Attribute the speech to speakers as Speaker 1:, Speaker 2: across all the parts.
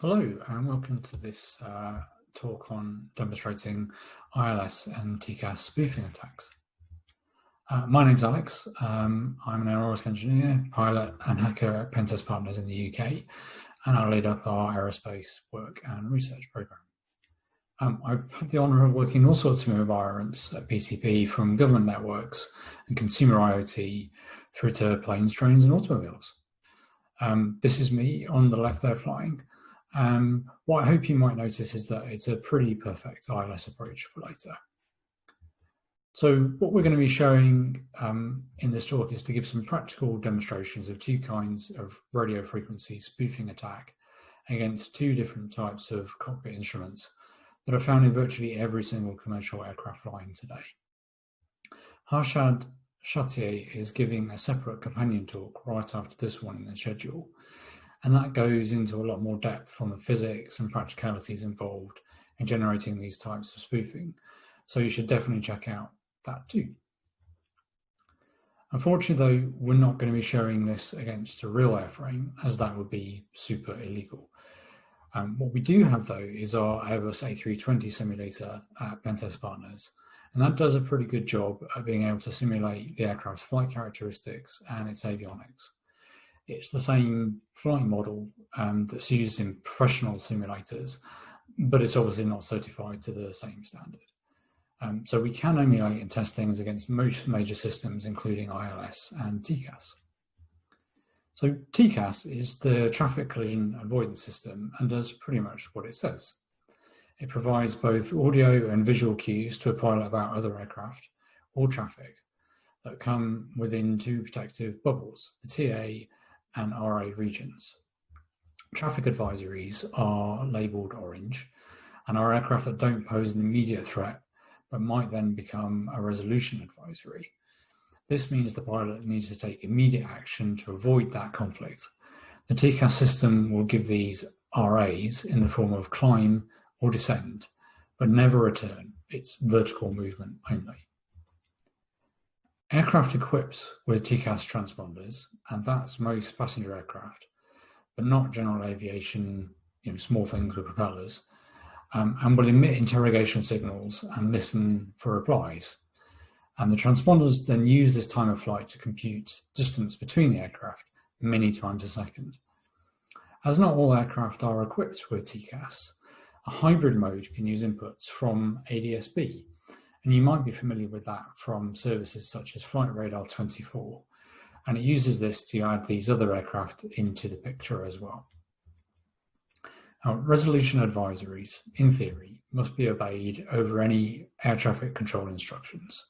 Speaker 1: Hello and welcome to this uh, talk on demonstrating ILS and TCAS spoofing attacks. Uh, my name's Alex. Um, I'm an aerospace engineer, pilot and hacker at Pentest Partners in the UK and I lead up our aerospace work and research program. Um, I've had the honour of working in all sorts of environments at PTP from government networks and consumer IoT through to planes, trains and automobiles. Um, this is me on the left there flying um, what I hope you might notice is that it's a pretty perfect ILS approach for later. So what we're going to be showing um, in this talk is to give some practical demonstrations of two kinds of radio frequency spoofing attack against two different types of cockpit instruments that are found in virtually every single commercial aircraft flying today. Harshad Sathaye is giving a separate companion talk right after this one in the schedule, and that goes into a lot more depth on the physics and practicalities involved in generating these types of spoofing. So you should definitely check out that too. Unfortunately though, we're not going to be showing this against a real airframe as that would be super illegal. Um, what we do have though is our Airbus A320 simulator at Pentest Partners and that does a pretty good job at being able to simulate the aircraft's flight characteristics and its avionics. It's the same flight model um, that's used in professional simulators, but it's obviously not certified to the same standard. Um, so we can emulate and test things against most major systems, including ILS and TCAS. So TCAS is the traffic collision avoidance system and does pretty much what it says. It provides both audio and visual cues to a pilot about other aircraft or traffic that come within two protective bubbles, the TA and RA regions. Traffic advisories are labelled orange and are aircraft that don't pose an immediate threat but might then become a resolution advisory. This means the pilot needs to take immediate action to avoid that conflict. The TCAS system will give these RAs in the form of climb or descend, but never return. It's vertical movement only. Aircraft equipped with TCAS transponders, and that's most passenger aircraft, but not general aviation, you know, small things with propellers, um, and will emit interrogation signals and listen for replies. And the transponders then use this time of flight to compute distance between the aircraft many times a second. As not all aircraft are equipped with TCAS, a hybrid mode can use inputs from ADSB, and you might be familiar with that from services such as Flight Radar 24. And it uses this to add these other aircraft into the picture as well. Now, resolution advisories, in theory, must be obeyed over any air traffic control instructions.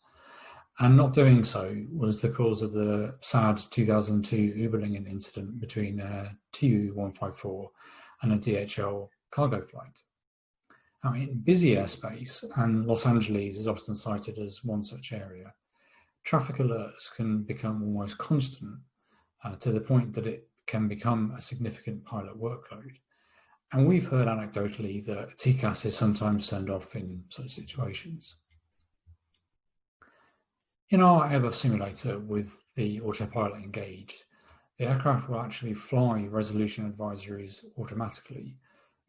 Speaker 1: And not doing so was the cause of the sad 2002 Überlingen incident between a Tu-154 and a DHL cargo flight. Now, in busy airspace, and Los Angeles is often cited as one such area, traffic alerts can become almost constant uh, to the point that it can become a significant pilot workload. And we've heard anecdotally that TCAS is sometimes turned off in such situations. In our Airbus simulator with the autopilot engaged, the aircraft will actually fly resolution advisories automatically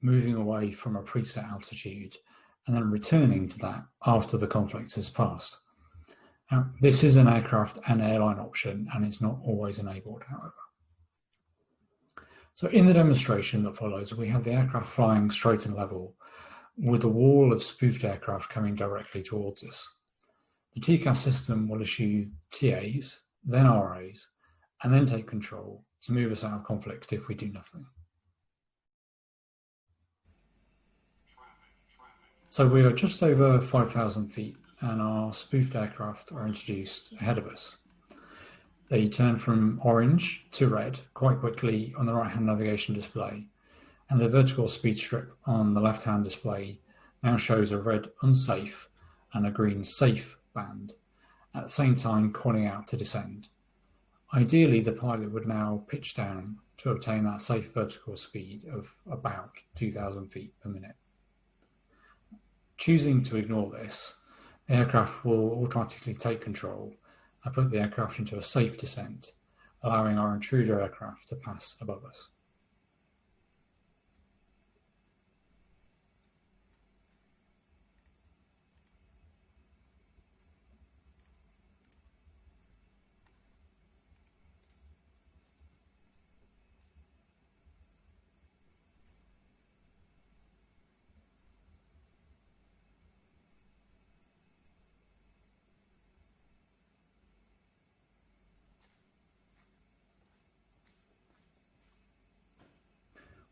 Speaker 1: moving away from a preset altitude and then returning to that after the conflict has passed. Now, this is an aircraft and airline option and it's not always enabled, however. So in the demonstration that follows, we have the aircraft flying straight and level with a wall of spoofed aircraft coming directly towards us. The TCAS system will issue TAs, then RAs, and then take control to move us out of conflict if we do nothing. So we are just over 5,000 feet and our spoofed aircraft are introduced ahead of us. They turn from orange to red quite quickly on the right-hand navigation display and the vertical speed strip on the left-hand display now shows a red unsafe and a green safe band, at the same time calling out to descend. Ideally, the pilot would now pitch down to obtain that safe vertical speed of about 2,000 feet per minute. Choosing to ignore this, the aircraft will automatically take control and put the aircraft into a safe descent, allowing our intruder aircraft to pass above us.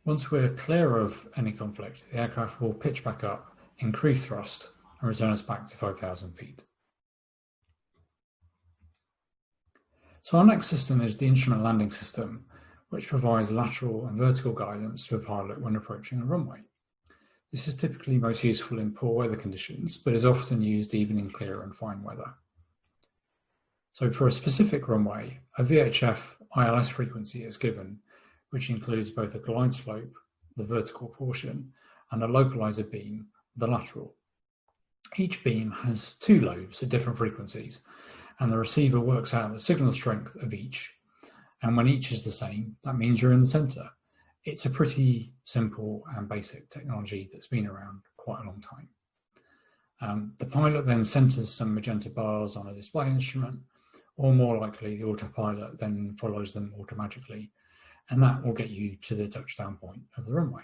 Speaker 1: Once we're clear of any conflict, the aircraft will pitch back up, increase thrust, and return us back to 5,000 feet. So our next system is the instrument landing system, which provides lateral and vertical guidance to a pilot when approaching a runway. This is typically most useful in poor weather conditions, but is often used even in clear and fine weather. So for a specific runway, a VHF ILS frequency is given, which includes both a glide slope, the vertical portion, and a localizer beam, the lateral. Each beam has two lobes at different frequencies, and the receiver works out the signal strength of each. And when each is the same, that means you're in the center. It's a pretty simple and basic technology that's been around quite a long time. Um, the pilot then centers some magenta bars on a display instrument, or more likely the autopilot then follows them automatically, and that will get you to the touchdown point of the runway.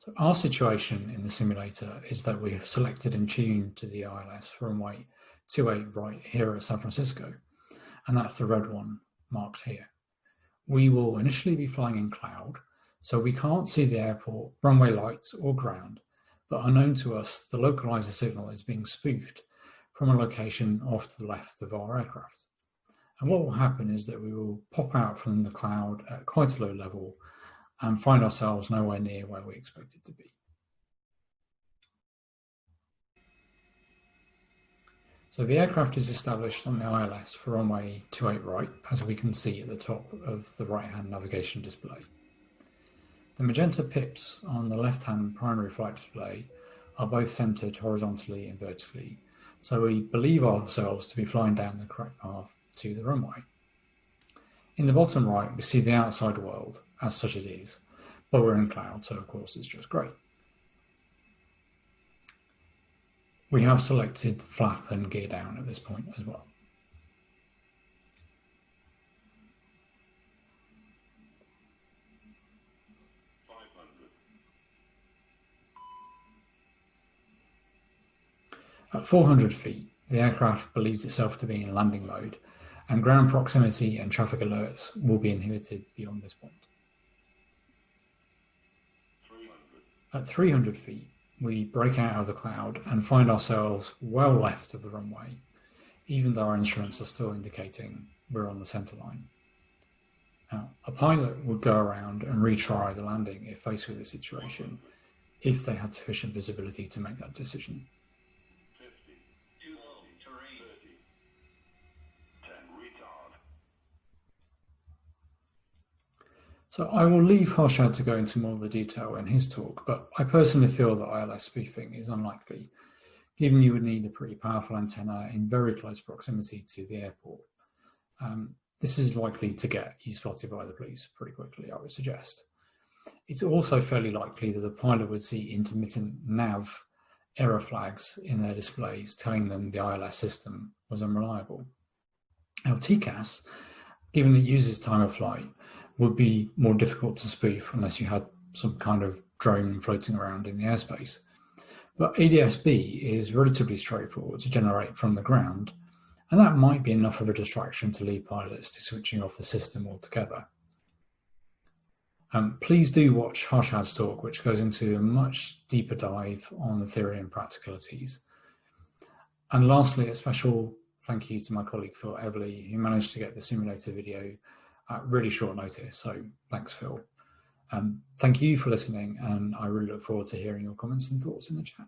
Speaker 1: So our situation in the simulator is that we have selected and tuned to the ILS runway 28 right here at San Francisco, and that's the red one marked here. We will initially be flying in cloud, so we can't see the airport, runway lights or ground, but unknown to us, the localizer signal is being spoofed from a location off to the left of our aircraft. And what will happen is that we will pop out from the cloud at quite a low level and find ourselves nowhere near where we expected to be. So the aircraft is established on the ILS for runway 28 right, as we can see at the top of the right-hand navigation display. The magenta pips on the left-hand primary flight display are both centered horizontally and vertically, so we believe ourselves to be flying down the correct path to the runway. In the bottom right, we see the outside world, as such it is, but we're in cloud, so of course it's just great. We have selected flap and gear down at this point as well. At 400 feet, the aircraft believes itself to be in landing mode and ground proximity and traffic alerts will be inhibited beyond this point. At 300 feet, we break out of the cloud and find ourselves well left of the runway, even though our instruments are still indicating we're on the center line. Now, a pilot would go around and retry the landing if faced with this situation, if they had sufficient visibility to make that decision. So I will leave Harshad to go into more of the detail in his talk, but I personally feel that ILS spoofing is unlikely, given you would need a pretty powerful antenna in very close proximity to the airport. Um, this is likely to get you spotted by the police pretty quickly, I would suggest. It's also fairly likely that the pilot would see intermittent nav error flags in their displays telling them the ILS system was unreliable. Now TCAS, given it uses time of flight, would be more difficult to spoof unless you had some kind of drone floating around in the airspace. But ADS-B is relatively straightforward to generate from the ground, and that might be enough of a distraction to lead pilots to switching off the system altogether. Um, please do watch Harshad's talk, which goes into a much deeper dive on the theory and practicalities. And lastly, a special thank you to my colleague Phil Everly, who managed to get the simulator video at really short notice. So thanks, Phil. Um, thank you for listening, and I really look forward to hearing your comments and thoughts in the chat.